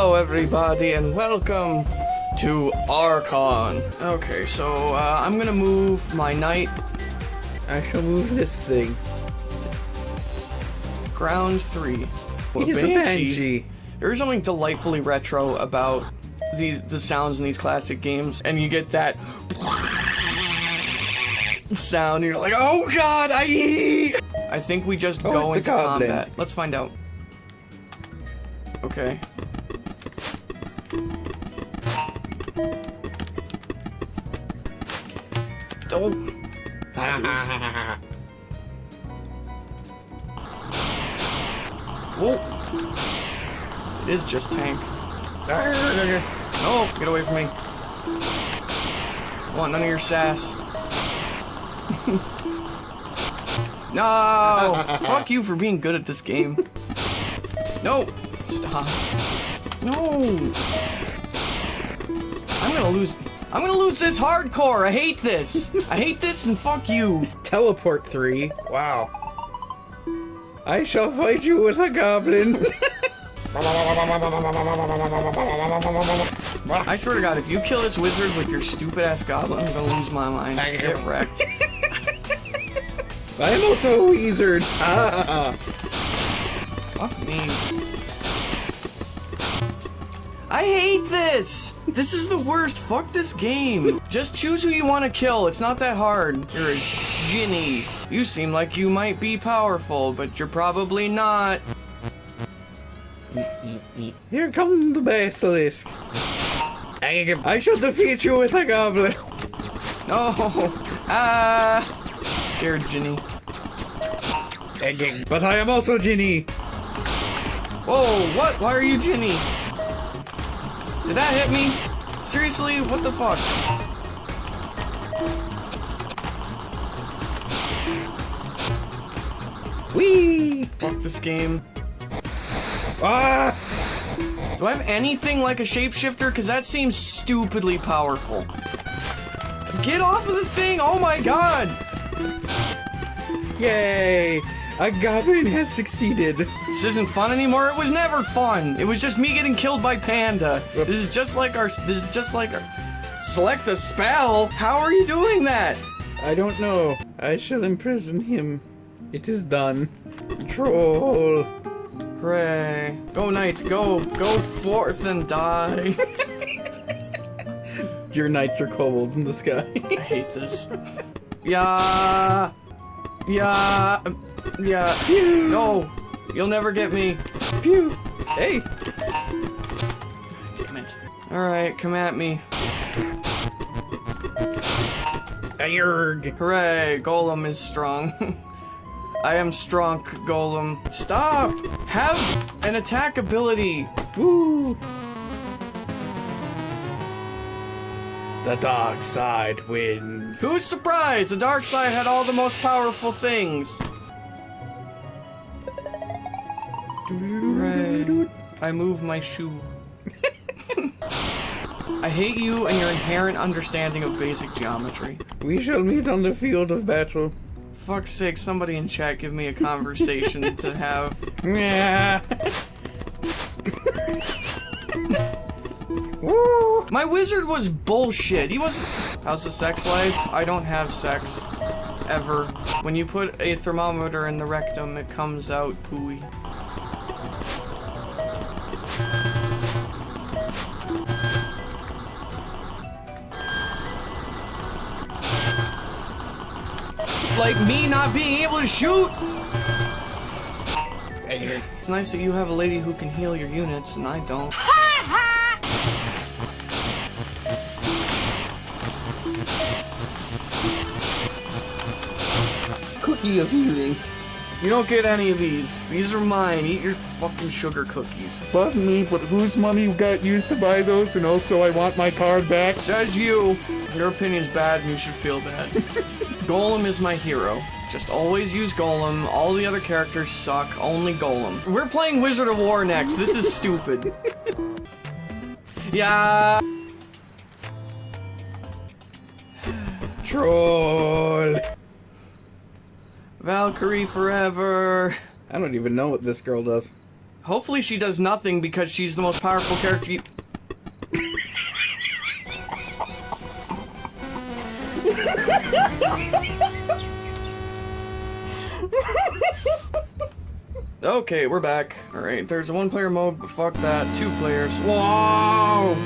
Hello, everybody, and welcome to Archon. Okay, so uh, I'm gonna move my knight I shall move this thing. ground three. Well, He's a banshee. There is something delightfully retro about these the sounds in these classic games, and you get that sound. And you're like, oh god, I. I think we just Oh, go into combat. Let's find out. Okay. Oh. Whoa. It is just tank. Ah, no, get away from me. I want none of your sass. no! Fuck you for being good at this game. No! Stop. No! I'm gonna lose. I'm gonna lose this hardcore. I hate this. I hate this and fuck you. Teleport three. Wow. I shall fight you with a goblin. I swear to God, if you kill this wizard with your stupid ass goblin, I'm gonna lose my mind. I Get wrecked. I am also a wizard. Ah. I hate this! This is the worst. Fuck this game. Just choose who you want to kill. It's not that hard. You're a Djinni. You seem like you might be powerful, but you're probably not. Here comes the basilisk. I shall defeat you with a goblin. No. Ah. Scared Djinni. But I am also Djinni. Whoa, what? Why are you Djinni? Did that hit me? Seriously? What the fuck? Whee! Fuck this game. Ah! Do I have anything like a shapeshifter? Because that seems stupidly powerful. Get off of the thing! Oh my god! Yay! A goblin has succeeded. This isn't fun anymore. It was never fun. It was just me getting killed by Panda. This is just like our. This is just like our. Select a spell. How are you doing that? I don't know. I shall imprison him. It is done. Troll. Hooray! Go knights, go, go forth and die. Your knights are kobolds in the sky. I hate this. Yeah. Yeah. Yeah. No. You'll never get me. Phew. Hey. Damn it. Alright, come at me. Ayurg. Hooray, Golem is strong. I am strong, Golem. Stop! Have an attack ability. Woo. The dark side wins. Who's surprised? The dark side had all the most powerful things. I move my shoe. I hate you and your inherent understanding of basic geometry. We shall meet on the field of battle. Fuck's sake, somebody in chat give me a conversation to have. Yeah. Woo. My wizard was bullshit. He was. How's the sex life? I don't have sex. Ever. When you put a thermometer in the rectum, it comes out pooey. Like me not being able to shoot? It's nice that you have a lady who can heal your units, and I don't. Cookie of healing. You don't get any of these. These are mine. Eat your fucking sugar cookies. Pardon me, but whose money got used to buy those? And also, I want my card back. Says you. Your opinion's bad and you should feel bad. Golem is my hero. Just always use Golem. All the other characters suck. Only Golem. We're playing Wizard of Wor next. This is stupid. yeah. Troll. Valkyrie forever. I don't even know what this girl does. Hopefully she does nothing because she's the most powerful character Okay, we're back. Alright, there's a one player mode, but fuck that. Two players. Whoa!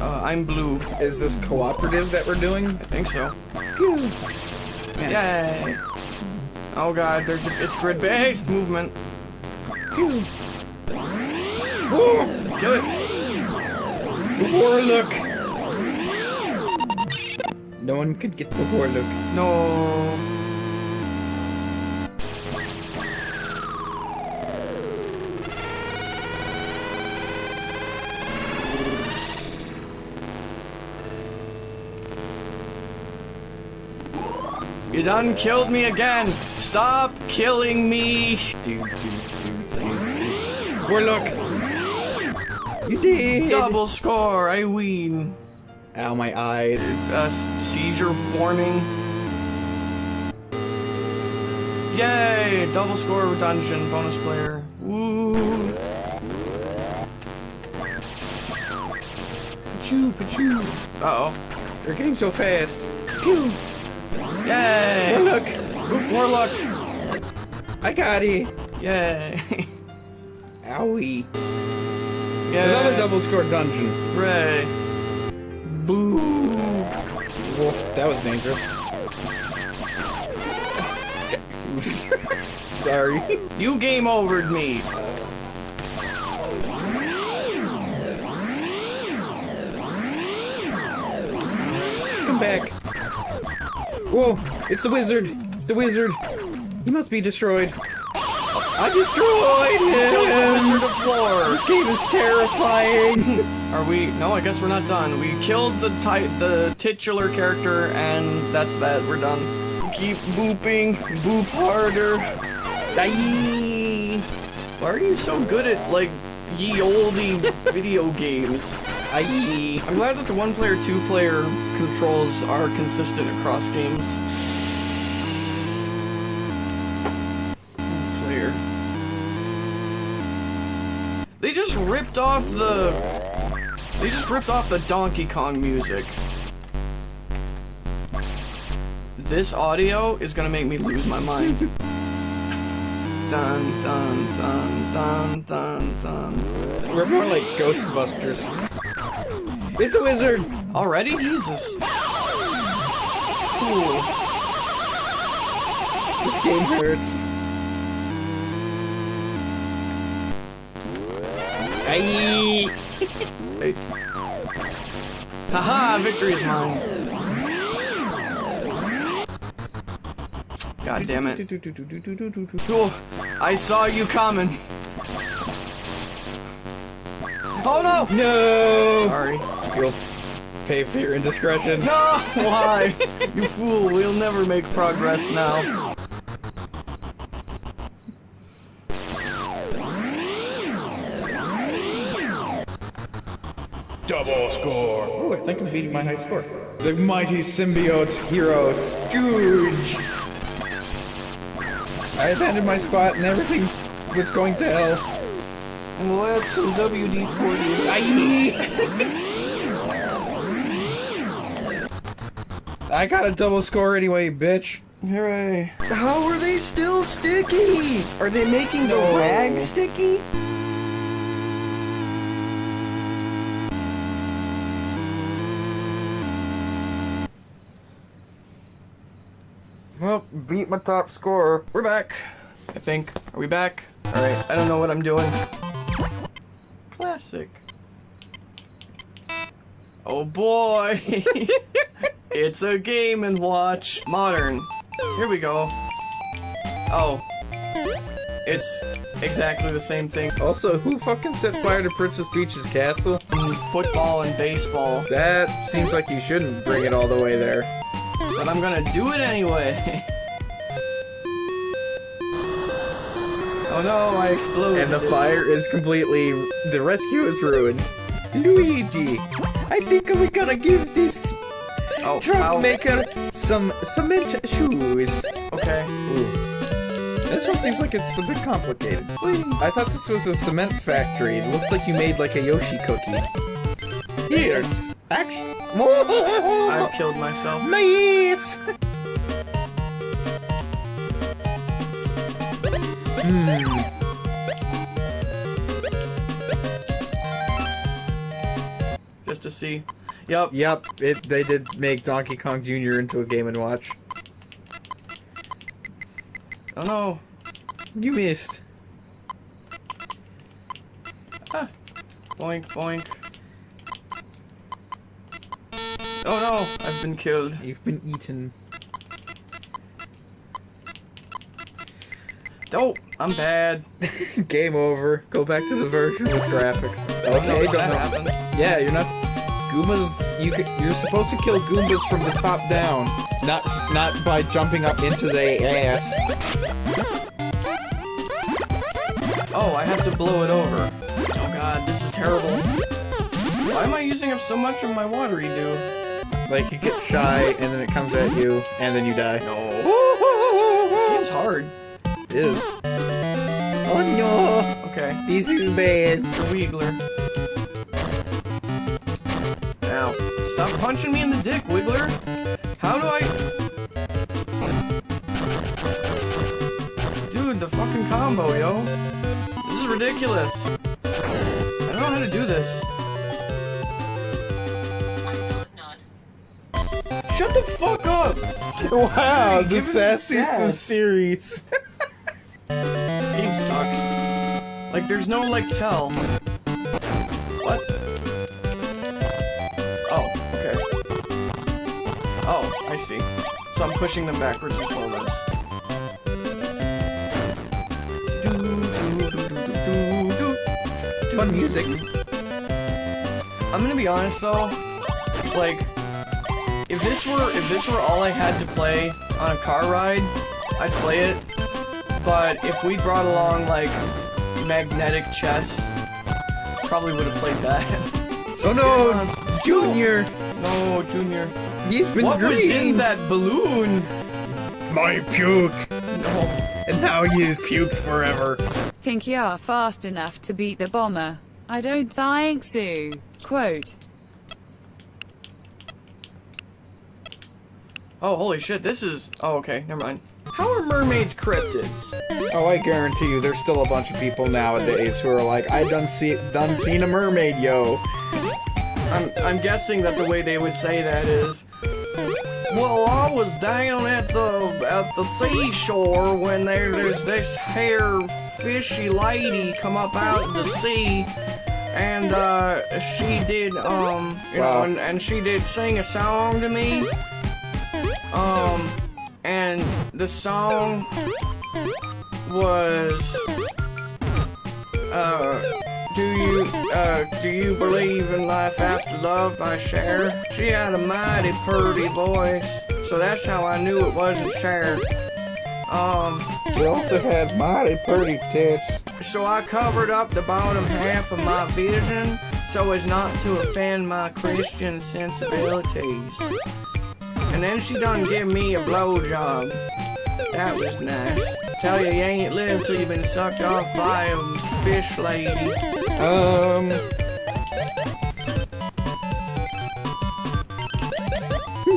Uh, I'm blue. Is this cooperative that we're doing? I think so. Yay! Oh god, there's a, it's grid-based movement. Kill it! Warlock! No one could get the Warlock. No. You done killed me again! Stop killing me! Warlock! You did! Double score, I win. Ow, my eyes. Uh, seizure warning. Yay! Double score dungeon bonus player. Woo! Pachoo, pachoo. Uh oh. You're getting so fast. Pew! Yay! Warlock! Oop, Warlock! I got it! Yay! Owie. It's another double score dungeon. Hooray! Boo! That was dangerous. Sorry. You game overed me! Come back. Whoa, it's the wizard. It's the wizard. He must be destroyed. I destroyed him! This game is terrifying. Are we? No, I guess we're not done. We killed the the titular character, and that's that. We're done. Keep booping, boop harder. Aye. Why are you so good at like ye olde video games? Aye. I'm glad that the one player, two player controls are consistent across games. Player. They just ripped off the. They just ripped off the Donkey Kong music. This audio is gonna make me lose my mind. dun dun dun dun dun dun. We're more like Ghostbusters. It's the wizard. Already? Jesus. Cool. This game hurts. Aye. Hey. Haha, victory is mine. God damn it. Cool. I saw you coming. Oh no! No. Sorry. You'll pay for your indiscretions. No! Why? You fool, we'll never make progress now. Double score. Oh, I think I'm beating my high score. The mighty symbiote hero Scooge. I abandoned my spot and everything was going to hell. And we'll add some WD-40. Aye. I got a double score anyway, bitch. Hooray. How are they still sticky? Are they making the No. rag sticky? Well, beat my top score. We're back. I think. Are we back? Alright, I don't know what I'm doing. Classic. Oh boy! it's a game and watch. Modern. Here we go. Oh. It's exactly the same thing. Also, who fucking set fire to Princess Peach's castle? Mm, football and baseball. That seems like you shouldn't bring it all the way there. But I'm gonna do it anyway. oh no, I exploded. And the fire is completely. The rescue is ruined. Luigi, I think we gotta give this oh, truck maker some cement shoes. Okay. Ooh. This one seems like it's a bit complicated. I thought this was a cement factory. It looked like you made like a Yoshi cookie. Here's action. I've killed myself. Nice. hmm. Just to see. Yep. Yep. It. They did make Donkey Kong Jr. into a Game and Watch. Oh no. You missed. Ah. Boink, boink. Oh no, I've been killed. You've been eaten. Oh, I'm bad. Game over. Go back to the version with graphics. Okay, don't know. Yeah, you're not. Goombas, you you're supposed to kill Goombas from the top down, not not by jumping up into their ass. Oh, I have to blow it over. Oh god, this is terrible. Why am I using up so much of my watery dew? Like you get shy and then it comes at you and then you die. No. This game's hard. It is. Oh no! Okay, This is bad. the Wiggler. Now, stop punching me in the dick, Wiggler. How do I... Dude, the fucking combo, yo. This is ridiculous. I don't know how to do this. Shut the fuck up! Wow, the the of series. This game sucks. Like, there's no, like, tell. What? Oh, okay. Oh, I see. So I'm pushing them backwards and forwards. Fun music. I'm gonna be honest though, like, if this were if this were all I had to play on a car ride, I'd play it. But if we brought along like magnetic chess, probably would have played that. Oh no, Junior! no, Junior. He's been What was in that balloon? My puke, No. and now he is puked forever. Think you're fast enough to beat the bomber? I don't think so. Quote. Oh, holy shit! This is. Oh, okay. Never mind. How are mermaids cryptids? Oh, I guarantee you, there's still a bunch of people nowadays who are like, I done see done seen a mermaid, yo. I'm I'm guessing that the way they would say that is, well, I was down at the at the seashore when there there's this hair fishy lady come up out of the sea, and uh, she did um you Wow. know and, and she did sing a song to me, um, and the song was uh. Do you, uh, do you believe in life after love by Cher? She had a mighty pretty voice, so that's how I knew it wasn't Cher. Um, She also had mighty pretty tits. so I covered up the bottom half of my vision so as not to offend my Christian sensibilities. And then she done give me a blowjob. That was nice. Tell you, you ain't lived till you've been sucked off by a fish lady. Um.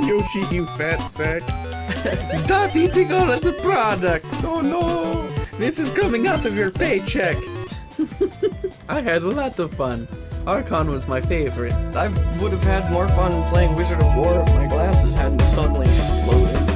Yoshi, you fat sack. Stop eating all of the product. Oh no. This is coming out of your paycheck. I had a lot of fun. Archon was my favorite. I would have had more fun playing Wizard of Wor if my glasses hadn't suddenly exploded.